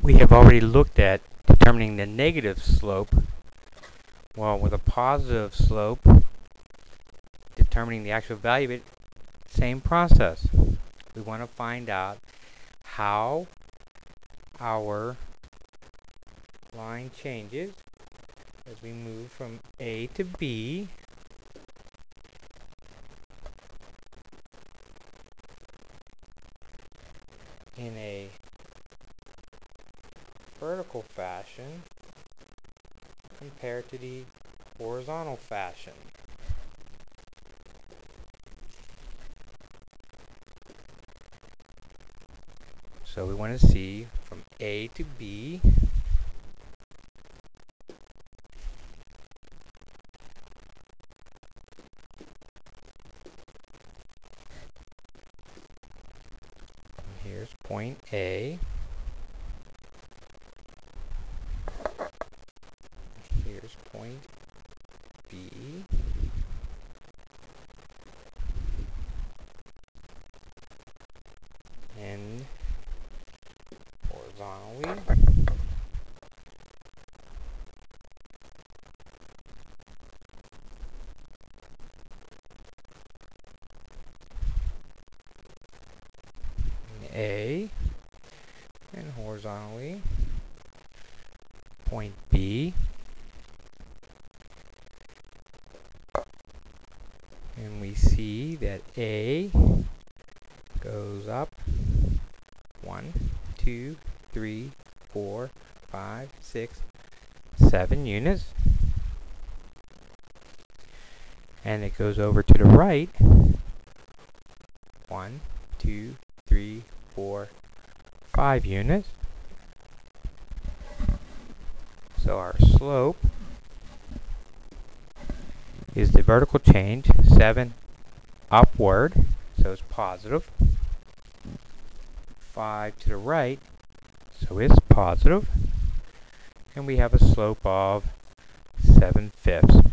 we have already looked at determining the negative slope. Well, with a positive slope, determining the actual value of it, same process. We want to find out how our line changes as we move from A to B. in a vertical fashion compared to the horizontal fashion. So we want to see from A to B Here's point A. Here's point B. And horizontally. A and horizontally point B and we see that A goes up. One, two, three, four, five, six, seven units. And it goes over to the right. One, two, three, four, five units. So our slope is the vertical change, 7 upward, so it's positive. 5 to the right, so it's positive. And we have a slope of 7 fifths.